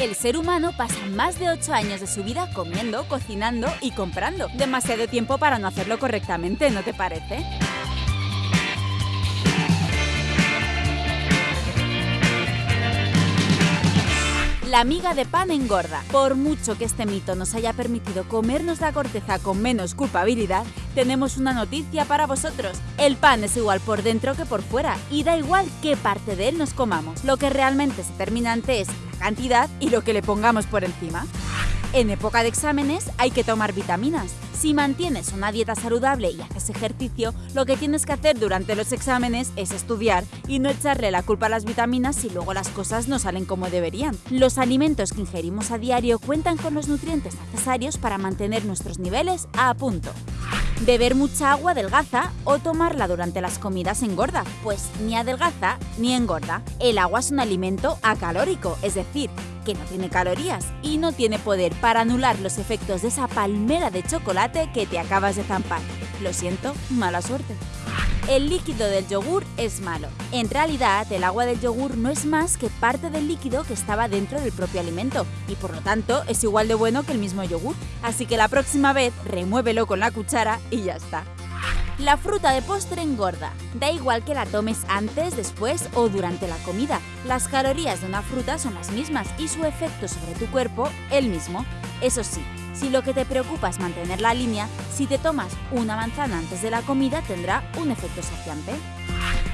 El ser humano pasa más de 8 años de su vida comiendo, cocinando y comprando. Demasiado tiempo para no hacerlo correctamente, ¿no te parece? La miga de pan engorda. Por mucho que este mito nos haya permitido comernos la corteza con menos culpabilidad, tenemos una noticia para vosotros. El pan es igual por dentro que por fuera y da igual qué parte de él nos comamos. Lo que realmente es determinante es cantidad y lo que le pongamos por encima. En época de exámenes hay que tomar vitaminas. Si mantienes una dieta saludable y haces ejercicio, lo que tienes que hacer durante los exámenes es estudiar y no echarle la culpa a las vitaminas si luego las cosas no salen como deberían. Los alimentos que ingerimos a diario cuentan con los nutrientes necesarios para mantener nuestros niveles a punto. Beber mucha agua adelgaza o tomarla durante las comidas engorda, pues ni adelgaza ni engorda. El agua es un alimento acalórico, es decir, que no tiene calorías y no tiene poder para anular los efectos de esa palmera de chocolate que te acabas de zampar. Lo siento, mala suerte. El líquido del yogur es malo. En realidad, el agua del yogur no es más que parte del líquido que estaba dentro del propio alimento y por lo tanto es igual de bueno que el mismo yogur. Así que la próxima vez remuévelo con la cuchara y ya está. La fruta de postre engorda. Da igual que la tomes antes, después o durante la comida. Las calorías de una fruta son las mismas y su efecto sobre tu cuerpo el mismo. Eso sí, si lo que te preocupa es mantener la línea, si te tomas una manzana antes de la comida tendrá un efecto saciante.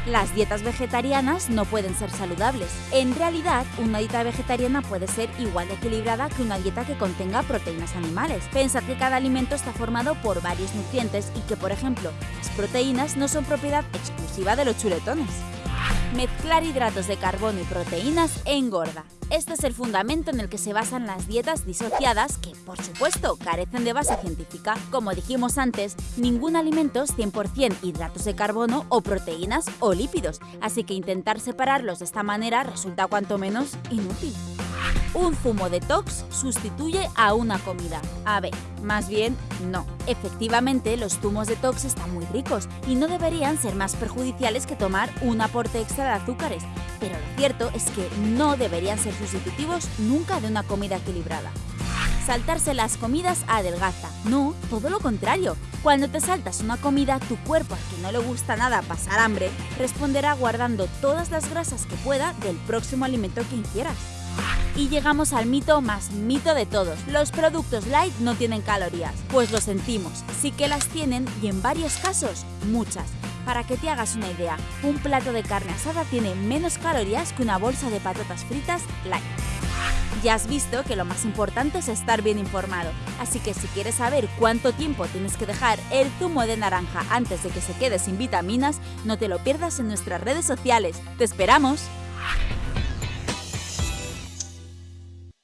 Las dietas vegetarianas no pueden ser saludables. En realidad, una dieta vegetariana puede ser igual de equilibrada que una dieta que contenga proteínas animales. Pensad que cada alimento está formado por varios nutrientes y que, por ejemplo, las proteínas no son propiedad exclusiva de los chuletones. Mezclar hidratos de carbono y proteínas engorda. Este es el fundamento en el que se basan las dietas disociadas que, por supuesto, carecen de base científica. Como dijimos antes, ningún alimento es 100% hidratos de carbono o proteínas o lípidos, así que intentar separarlos de esta manera resulta cuanto menos inútil. Un zumo detox sustituye a una comida. A ver, más bien, no. Efectivamente, los zumos detox están muy ricos y no deberían ser más perjudiciales que tomar un aporte extra de azúcares, pero lo cierto es que no deberían ser sustitutivos nunca de una comida equilibrada. Saltarse las comidas adelgaza. No, todo lo contrario. Cuando te saltas una comida, tu cuerpo, al que no le gusta nada pasar hambre, responderá guardando todas las grasas que pueda del próximo alimento que ingieras. Y llegamos al mito más mito de todos. Los productos light no tienen calorías. Pues lo sentimos, sí que las tienen y en varios casos, muchas. Para que te hagas una idea, un plato de carne asada tiene menos calorías que una bolsa de patatas fritas light. Ya has visto que lo más importante es estar bien informado, así que si quieres saber cuánto tiempo tienes que dejar el zumo de naranja antes de que se quede sin vitaminas, no te lo pierdas en nuestras redes sociales. ¡Te esperamos!